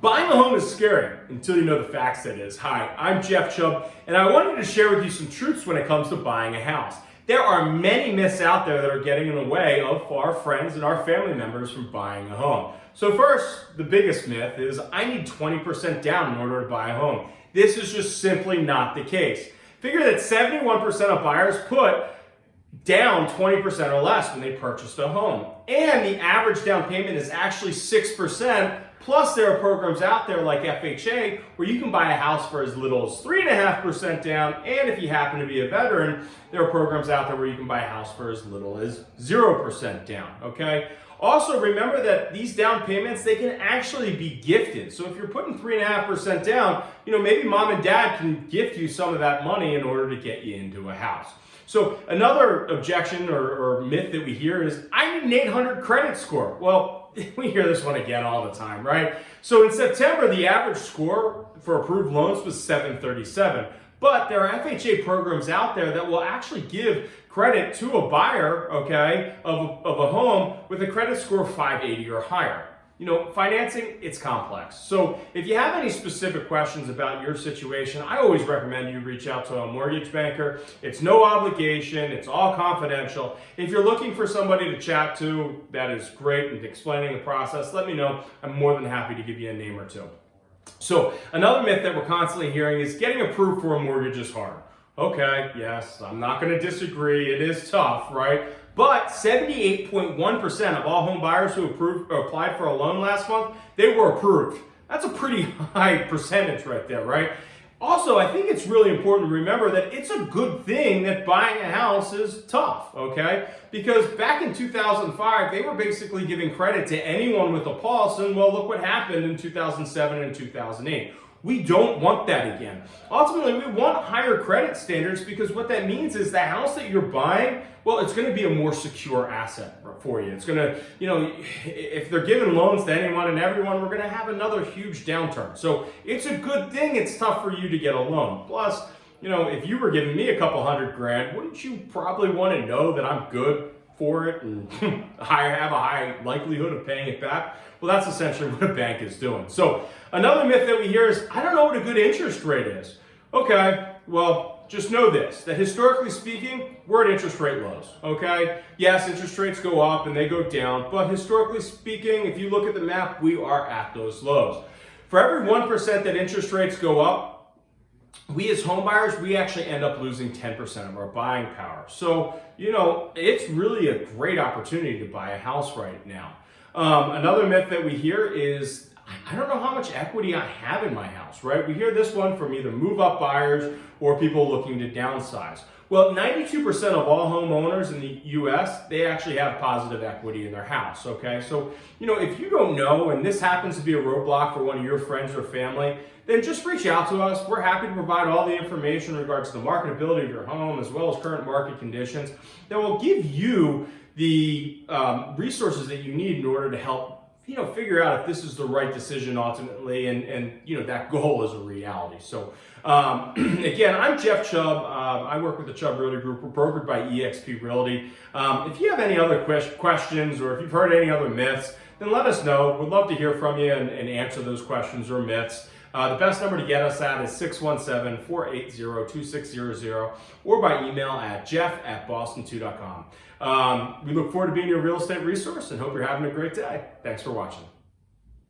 Buying a home is scary until you know the facts that is. Hi, I'm Jeff Chubb, and I wanted to share with you some truths when it comes to buying a house. There are many myths out there that are getting in the way of our friends and our family members from buying a home. So first, the biggest myth is I need 20% down in order to buy a home. This is just simply not the case. Figure that 71% of buyers put down 20% or less when they purchased a home. And the average down payment is actually 6%. Plus, there are programs out there like FHA where you can buy a house for as little as 3.5% down. And if you happen to be a veteran, there are programs out there where you can buy a house for as little as 0% down, okay? Also, remember that these down payments, they can actually be gifted. So if you're putting 3.5% down, you know, maybe mom and dad can gift you some of that money in order to get you into a house. So another objection or, or myth that we hear is, I need an 800 credit score. Well, we hear this one again all the time, right? So in September, the average score for approved loans was 737. But there are FHA programs out there that will actually give credit to a buyer, okay, of, of a home with a credit score of 580 or higher you know, financing, it's complex. So if you have any specific questions about your situation, I always recommend you reach out to a mortgage banker. It's no obligation, it's all confidential. If you're looking for somebody to chat to, that is great and explaining the process, let me know. I'm more than happy to give you a name or two. So another myth that we're constantly hearing is getting approved for a mortgage is hard. Okay, yes, I'm not gonna disagree, it is tough, right? But 78.1% of all home buyers who approved, applied for a loan last month, they were approved. That's a pretty high percentage right there, right? Also, I think it's really important to remember that it's a good thing that buying a house is tough, okay? Because back in 2005, they were basically giving credit to anyone with a pulse, and well, look what happened in 2007 and 2008. We don't want that again. Ultimately, we want higher credit standards because what that means is the house that you're buying, well, it's going to be a more secure asset for you. It's going to, you know, if they're giving loans to anyone and everyone, we're going to have another huge downturn. So it's a good thing it's tough for you to get a loan. Plus, you know, if you were giving me a couple hundred grand, wouldn't you probably want to know that I'm good for it and have a high likelihood of paying it back? Well, that's essentially what a bank is doing. So another myth that we hear is, I don't know what a good interest rate is. Okay, well, just know this, that historically speaking, we're at interest rate lows, okay? Yes, interest rates go up and they go down, but historically speaking, if you look at the map, we are at those lows. For every 1% that interest rates go up, we as homebuyers, we actually end up losing 10% of our buying power. So, you know, it's really a great opportunity to buy a house right now. Um, another myth that we hear is, I don't know how much equity I have in my house, right? We hear this one from either move up buyers or people looking to downsize. Well, 92% of all homeowners in the US, they actually have positive equity in their house, okay? So, you know, if you don't know and this happens to be a roadblock for one of your friends or family, then just reach out to us. We're happy to provide all the information in regards to the marketability of your home as well as current market conditions that will give you the um, resources that you need in order to help you know, figure out if this is the right decision ultimately and, and you know, that goal is a reality. So um, again, I'm Jeff Chubb. Um, I work with the Chubb Realty Group. We're brokered by eXp Realty. Um, if you have any other que questions or if you've heard any other myths, then let us know. We'd love to hear from you and, and answer those questions or myths. Uh, the best number to get us at is 617-480-2600 or by email at jeff at boston2.com. Um, we look forward to being your real estate resource and hope you're having a great day. Thanks for watching.